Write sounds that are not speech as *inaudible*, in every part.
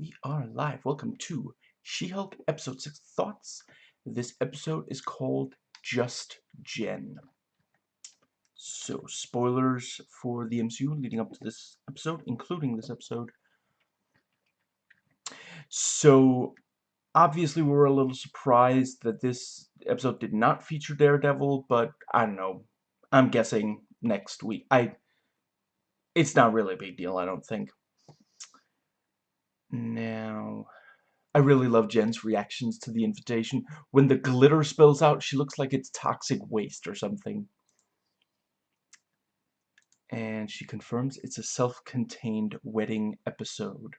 We are live. Welcome to She-Hulk Episode 6 Thoughts. This episode is called Just Jen. So, spoilers for the MCU leading up to this episode, including this episode. So, obviously we were a little surprised that this episode did not feature Daredevil, but I don't know. I'm guessing next week. I it's not really a big deal, I don't think. Now, I really love Jen's reactions to the invitation. When the glitter spills out, she looks like it's toxic waste or something. And she confirms it's a self-contained wedding episode.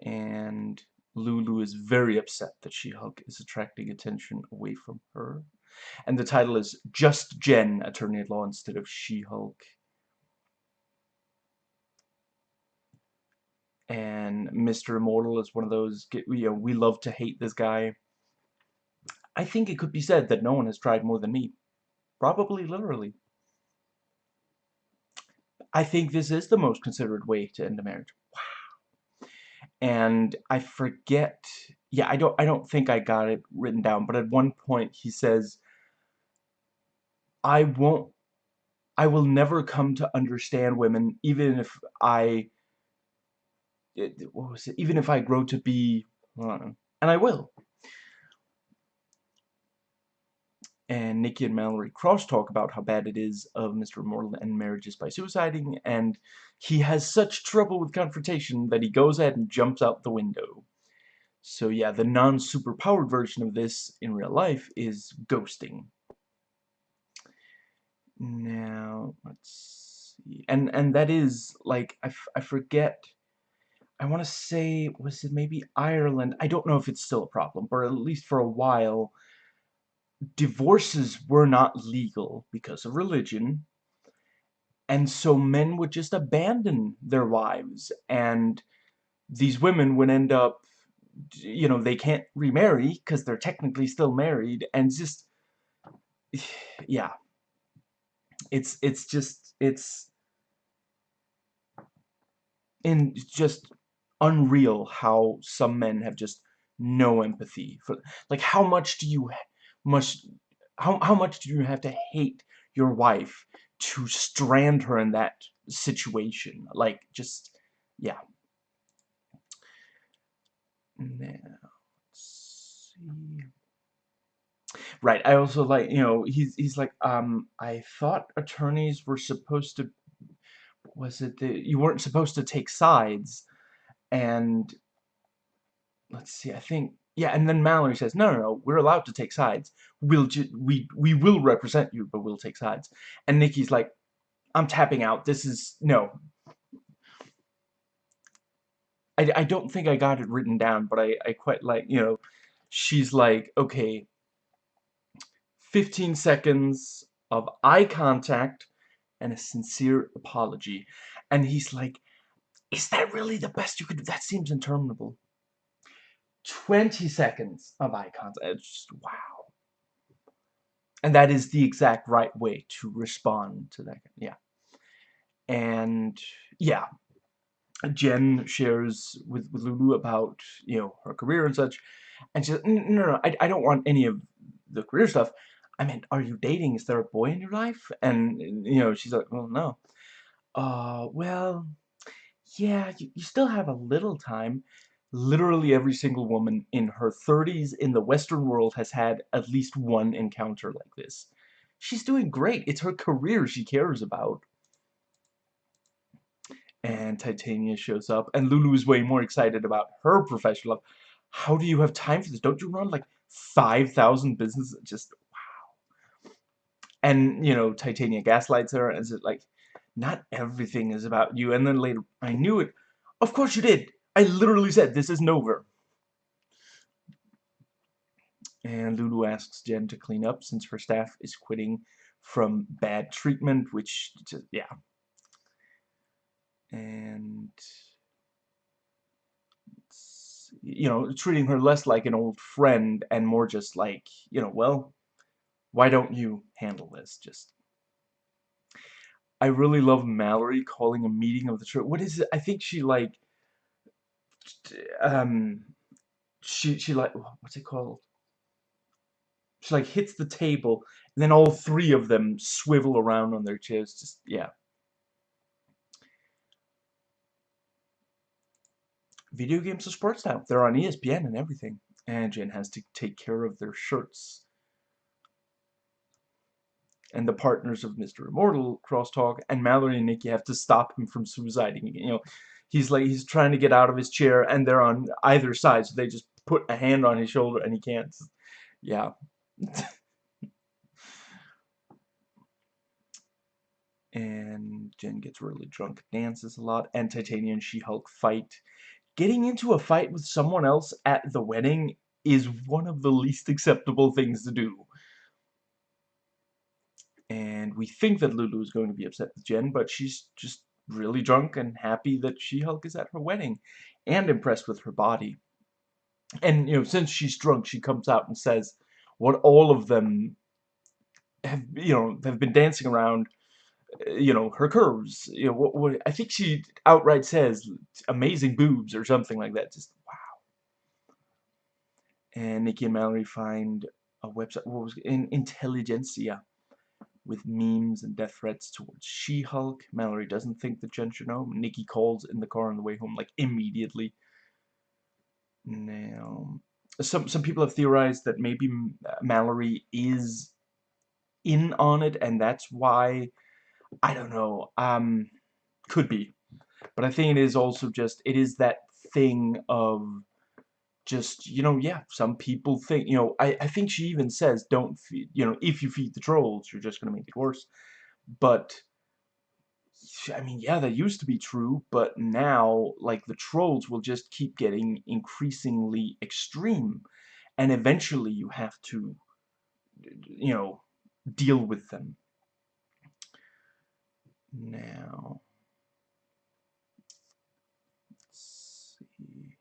And Lulu is very upset that She-Hulk is attracting attention away from her. And the title is Just Jen, Attorney at Law instead of She-Hulk. And Mr. Immortal is one of those, you know, we love to hate this guy. I think it could be said that no one has tried more than me. Probably literally. I think this is the most considerate way to end a marriage. Wow. And I forget, yeah, I don't, I don't think I got it written down, but at one point he says, I won't, I will never come to understand women, even if I what was it? Even if I grow to be, uh, and I will. And Nikki and Mallory cross-talk about how bad it is of Mr. Immortal and marriages by suiciding, and he has such trouble with confrontation that he goes ahead and jumps out the window. So yeah, the non-superpowered version of this in real life is ghosting. Now, let's see. And, and that is, like, I, I forget I want to say, was it maybe Ireland? I don't know if it's still a problem, but at least for a while, divorces were not legal because of religion. And so men would just abandon their wives, and these women would end up, you know, they can't remarry because they're technically still married, and just, *sighs* yeah. It's, it's just, it's, in just unreal how some men have just no empathy for like how much do you must how, how much do you have to hate your wife to strand her in that situation? Like just yeah. Now let's see. Right i also like you know he's he's like um i thought attorneys were supposed to was it that you weren't supposed to take sides and let's see, I think yeah, and then Mallory says, "No, no, no, we're allowed to take sides. We'll we we will represent you, but we'll take sides." And Nikki's like, "I'm tapping out. This is no." I I don't think I got it written down, but I I quite like you know, she's like, "Okay, 15 seconds of eye contact and a sincere apology," and he's like, is that really the best you could do? That seems interminable. 20 seconds of eye contact. It's just, wow. And that is the exact right way to respond to that. Yeah. And, yeah. Jen shares with, with Lulu about, you know, her career and such. And she's like, no, no, no, I, I don't want any of the career stuff. I mean, are you dating? Is there a boy in your life? And, you know, she's like, well, no. Uh, well, yeah, you, you still have a little time. Literally every single woman in her 30s in the Western world has had at least one encounter like this. She's doing great. It's her career she cares about. And Titania shows up, and Lulu is way more excited about her professional life. How do you have time for this? Don't you run like 5,000 businesses? Just, wow. And, you know, Titania gaslights her, and is it like, not everything is about you. And then later, I knew it. Of course you did. I literally said, this isn't over. And Lulu asks Jen to clean up since her staff is quitting from bad treatment, which, just, yeah. And, you know, treating her less like an old friend and more just like, you know, well, why don't you handle this? Just I really love Mallory calling a meeting of the church. What is it? I think she like um she she like what's it called? She like hits the table and then all three of them swivel around on their chairs. Just yeah. Video games are sports now. They're on ESPN and everything. And Jen has to take care of their shirts. And the partners of Mr. Immortal crosstalk, and Mallory and Nikki have to stop him from suiciding. You know, he's like he's trying to get out of his chair, and they're on either side, so they just put a hand on his shoulder, and he can't. Yeah. *laughs* and Jen gets really drunk, dances a lot, and Titania and She-Hulk fight getting into a fight with someone else at the wedding is one of the least acceptable things to do. And we think that Lulu is going to be upset with Jen, but she's just really drunk and happy that She-Hulk is at her wedding and impressed with her body. And, you know, since she's drunk, she comes out and says what all of them have, you know, have been dancing around uh, you know, her curves. You know, what, what I think she outright says amazing boobs or something like that. Just wow. And Nikki and Mallory find a website. What was it, in Intelligencia with memes and death threats towards She-Hulk. Mallory doesn't think that Jen should know. Nikki calls in the car on the way home, like immediately. Now, some some people have theorized that maybe Mallory is in on it, and that's why I don't know. Um, could be. But I think it is also just, it is that thing of just, you know, yeah, some people think, you know, I, I think she even says, don't feed, you know, if you feed the trolls, you're just going to make it worse. But, I mean, yeah, that used to be true, but now, like, the trolls will just keep getting increasingly extreme. And eventually you have to, you know, deal with them now. Let's see.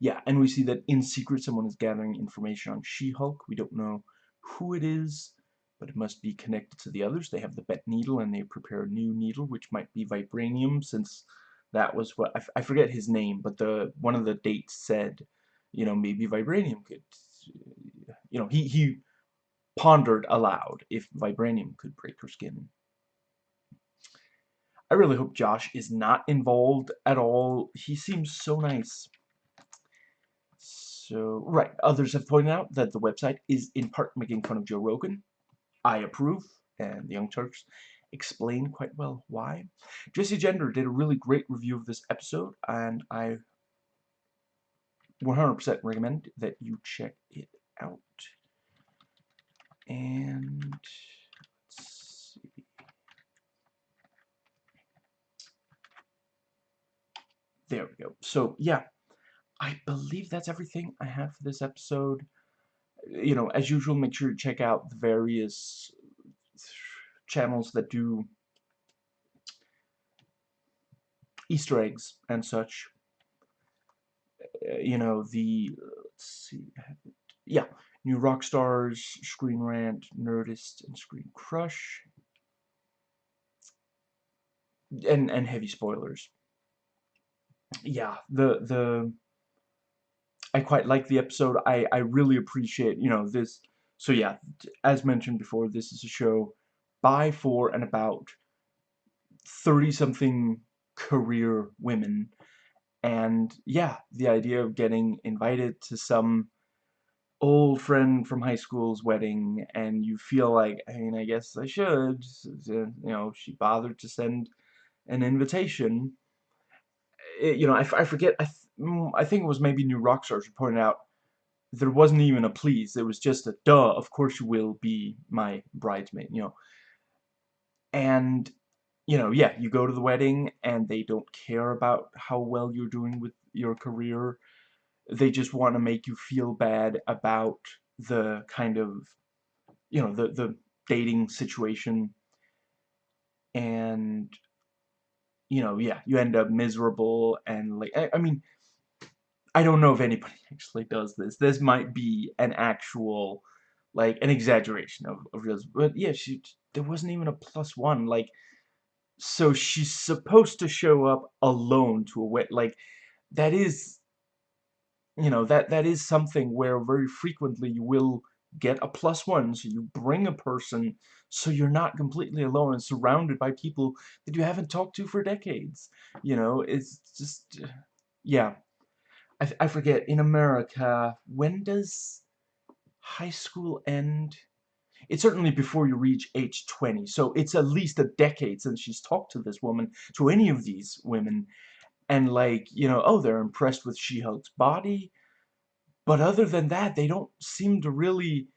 Yeah, and we see that in secret someone is gathering information on She-Hulk. We don't know who it is, but it must be connected to the others. They have the Bet needle, and they prepare a new needle, which might be vibranium, since that was what I, forget his name, but the one of the dates said, you know, maybe vibranium could, you know, he he pondered aloud if vibranium could break her skin. I really hope Josh is not involved at all. He seems so nice. So, right, others have pointed out that the website is in part making fun of Joe Rogan. I approve, and the Young Turks explain quite well why. Jessie Gender did a really great review of this episode, and I 100% recommend that you check it out. And There we go. So, yeah, I believe that's everything I have for this episode. You know, as usual, make sure to check out the various channels that do Easter eggs and such. You know, the, let's see, yeah, New Rockstars, Screen Rant, Nerdist, and Screen Crush. And, and heavy spoilers yeah, the the I quite like the episode. I I really appreciate you know this. So yeah, as mentioned before, this is a show by for and about thirty something career women, and yeah, the idea of getting invited to some old friend from high school's wedding and you feel like I mean I guess I should you know she bothered to send an invitation it, you know, I, I forget, I, Mm, I think it was maybe New Rockstars who pointed out there wasn't even a please. It was just a duh, of course you will be my bridesmaid, you know. And, you know, yeah, you go to the wedding and they don't care about how well you're doing with your career. They just want to make you feel bad about the kind of, you know, the, the dating situation. And you know, yeah, you end up miserable and like, I, I mean, I don't know if anybody *laughs* actually does this. This might be an actual, like, an exaggeration of, of real, but yeah, she there wasn't even a plus one. Like, so she's supposed to show up alone to a wedding. Like, that is, you know, that that is something where very frequently you will get a plus one. So you bring a person so you're not completely alone and surrounded by people that you haven't talked to for decades. You know, it's just, yeah. I, I forget, in America, when does high school end? It's certainly before you reach age 20, so it's at least a decade since she's talked to this woman, to any of these women, and like, you know, oh, they're impressed with She-Hulk's body, but other than that, they don't seem to really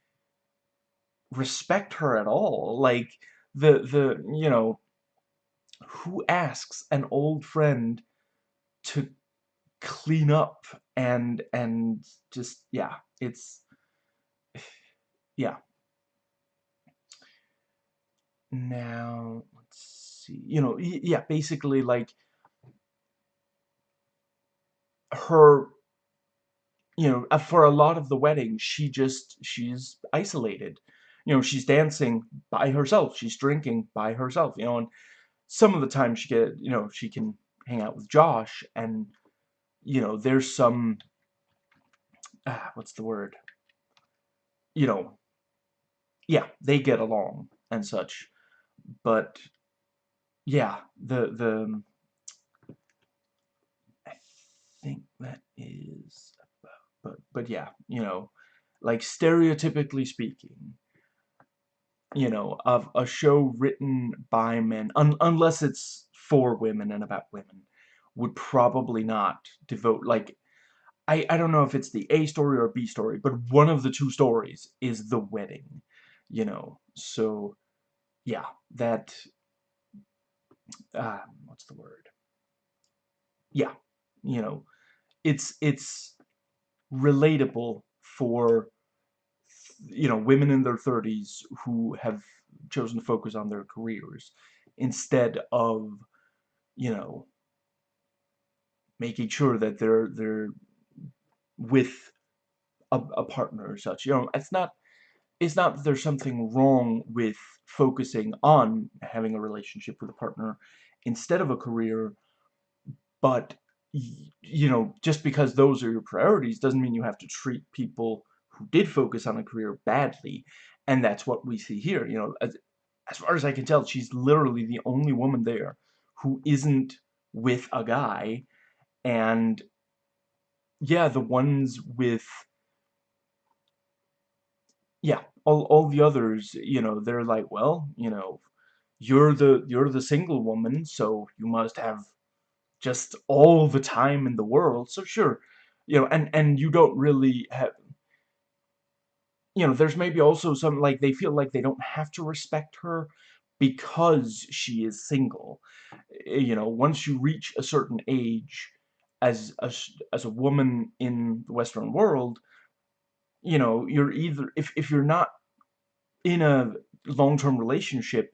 respect her at all. Like, the, the, you know, who asks an old friend to clean up and, and just, yeah, it's, yeah. Now, let's see, you know, yeah, basically, like, her you know, uh, for a lot of the wedding, she just, she's isolated you know, she's dancing by herself. She's drinking by herself, you know, and some of the time she get, you know, she can hang out with Josh and, you know, there's some, ah, what's the word? You know, yeah, they get along and such, but yeah, the, the, I think that is, but, but yeah, you know, like stereotypically speaking, you know, of a show written by men, un unless it's for women and about women, would probably not devote, like, I, I don't know if it's the A story or B story, but one of the two stories is the wedding, you know, so, yeah, that, uh, what's the word? Yeah, you know, it's, it's relatable for you know, women in their 30s who have chosen to focus on their careers instead of, you know, making sure that they're they're with a, a partner or such. You know, it's not it's not that there's something wrong with focusing on having a relationship with a partner instead of a career, but you know, just because those are your priorities doesn't mean you have to treat people who did focus on a career badly, and that's what we see here. You know, as, as far as I can tell, she's literally the only woman there who isn't with a guy, and yeah, the ones with yeah, all all the others, you know, they're like, well, you know, you're the you're the single woman, so you must have just all the time in the world. So sure, you know, and and you don't really have you know, there's maybe also some, like, they feel like they don't have to respect her because she is single. Eh, you know, once you reach a certain age as a, as a woman in the Western world, you know, you're either, if, if you're not in a long-term relationship,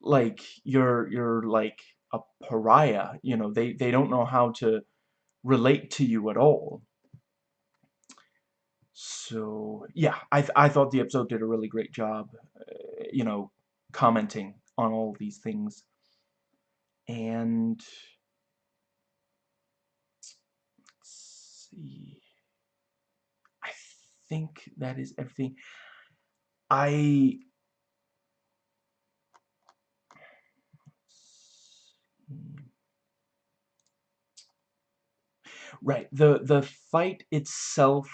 like, you're, you're like a pariah, you know, they, they don't know how to relate to you at all. So, yeah, I, th I thought the episode did a really great job, uh, you know, commenting on all these things. And, see, I think that is everything. I, right, the, the fight itself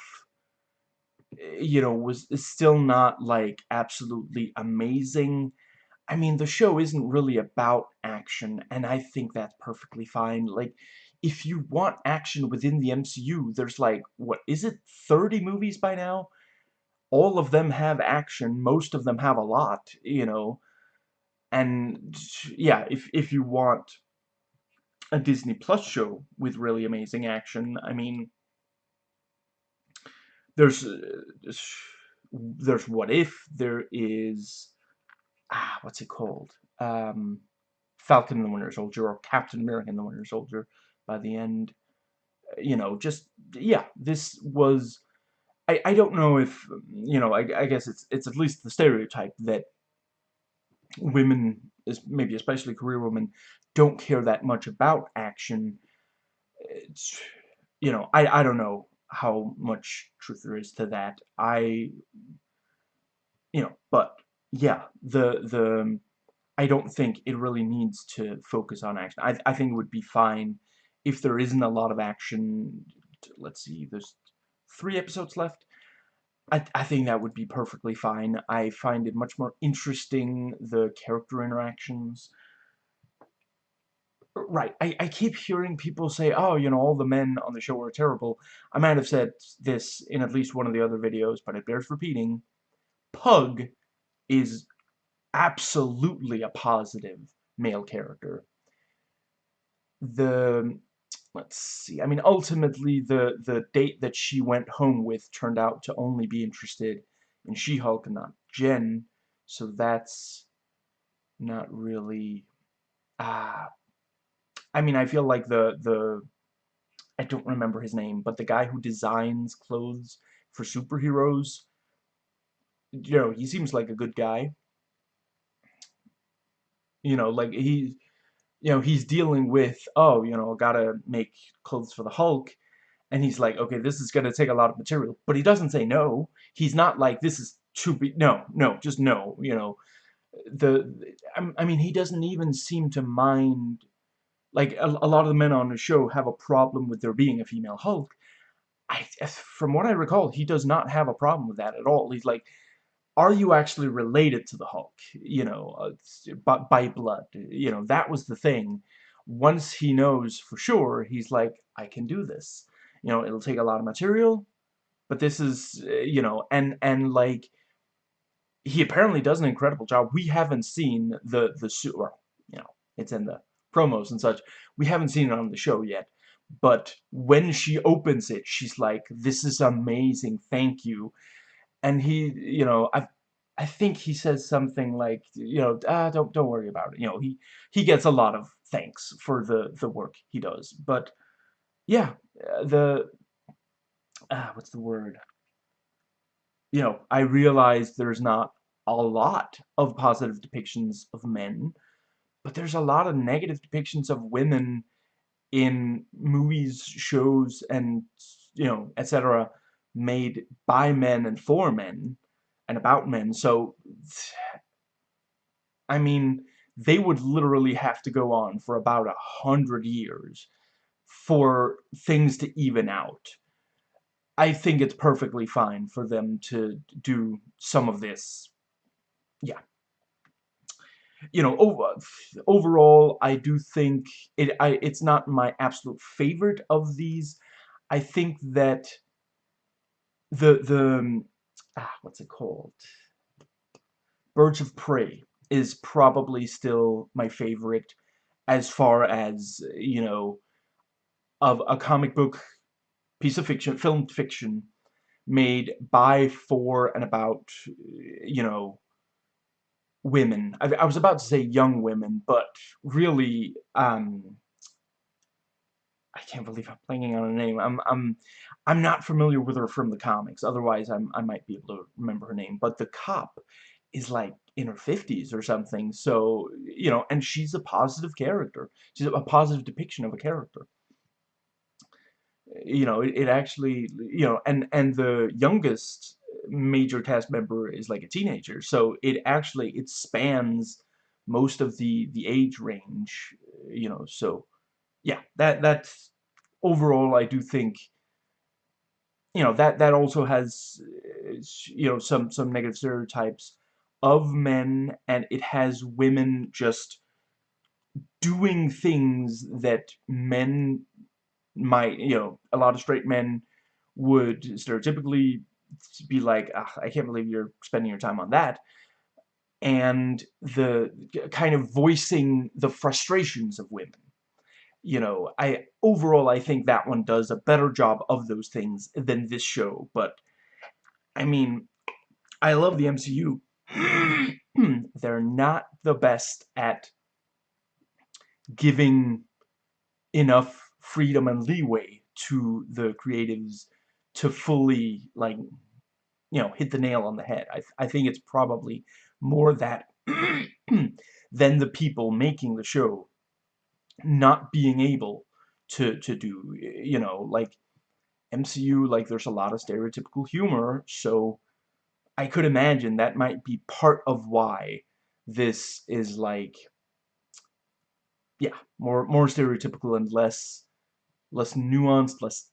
Eh, you know, was still not, like, absolutely amazing. I mean, the show isn't really about action, and I think that's perfectly fine. Like, if you want action within the MCU, there's, like, what, is it 30 movies by now? All of them have action, most of them have a lot, you know? And, yeah, if, if you want a Disney Plus show with really amazing action, I mean, there's uh, there's what if there is ah what's it called um Falcon and the Winter Soldier or Captain America and the Winter Soldier by the end you know just yeah this was I I don't know if you know I I guess it's it's at least the stereotype that women, is maybe especially career women, don't care that much about action. It's, you know, I, I don't know how much truth there is to that. I, you know, but yeah, the, the, I don't think it really needs to focus on action. I, I think it would be fine if there isn't a lot of action. Let's see, there's three episodes left. I, I think that would be perfectly fine. I find it much more interesting, the character interactions. Right, I, I keep hearing people say, oh, you know, all the men on the show are terrible. I might have said this in at least one of the other videos, but it bears repeating. Pug is absolutely a positive male character. The let's see. I mean, ultimately, the the date that she went home with turned out to only be interested in She-Hulk and not Jen, so that's not really. Ah, uh, I mean, I feel like the the I don't remember his name, but the guy who designs clothes for superheroes, you know, he seems like a good guy. You know, like he you know, he's dealing with, oh, you know, gotta make clothes for the Hulk, and he's like, okay, this is gonna take a lot of material, but he doesn't say no. He's not like, this is too big. no, no, just no, you know. The, I mean, he doesn't even seem to mind, like, a, a lot of the men on the show have a problem with there being a female Hulk. I, from what I recall, he does not have a problem with that at all. He's like, are you actually related to the Hulk? You know, uh, by, blood. You know, that was the thing. Once he knows for sure, he's like, I can do this. You know, it'll take a lot of material, but this is, uh, you know, and, and like, he apparently does an incredible job. We haven't seen the, the suit, you know, it's in the promos and such. We haven't seen it on the show yet. But when she opens it, she's like, this is amazing, thank you and he, you know, I, I think he says something like, you know, ah, don't don't worry about it. You know, he he gets a lot of thanks for the the work he does. But yeah, uh, the ah, what's the word? You know, I realize there's not a lot of positive depictions of men, but there's a lot of negative depictions of women in movies, shows, and you know, etc made by men and for men and about men. So, I mean, they would literally have to go on for about a hundred years for things to even out. I think it's perfectly fine for them to do some of this. Yeah. You know, over, overall, I do think it. I, it's not my absolute favorite of these. I think that the the um, ah, what's it called? Birds of Prey is probably still my favorite as far as you know of a comic book piece of fiction, film fiction made by, for, and about you know women. I, I was about to say young women, but really um I can't believe I'm blanking on a name. I'm I'm I'm not familiar with her from the comics. Otherwise, I'm I might be able to remember her name. But the cop is like in her 50s or something. So you know, and she's a positive character. She's a positive depiction of a character. You know, it, it actually you know, and and the youngest major cast member is like a teenager. So it actually it spans most of the the age range. You know, so yeah, that that's overall I do think you know that that also has uh, you know some some negative stereotypes of men and it has women just doing things that men might you know a lot of straight men would stereotypically be like I can't believe you're spending your time on that. And the kind of voicing the frustrations of women you know, I overall I think that one does a better job of those things than this show, but I mean, I love the MCU. *clears throat* They're not the best at giving enough freedom and leeway to the creatives to fully, like, you know, hit the nail on the head. I, th I think it's probably more that *clears throat* than the people making the show not being able to to do you know like MCU like there's a lot of stereotypical humor so I could imagine that might be part of why this is like yeah more more stereotypical and less less nuanced less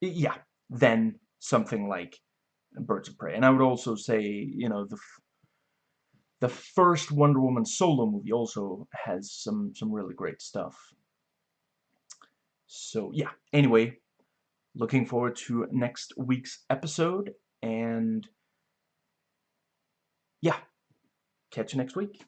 yeah than something like Birds of Prey. And I would also say you know the the first Wonder Woman solo movie also has some some really great stuff. So yeah, anyway, looking forward to next week's episode and yeah, catch you next week.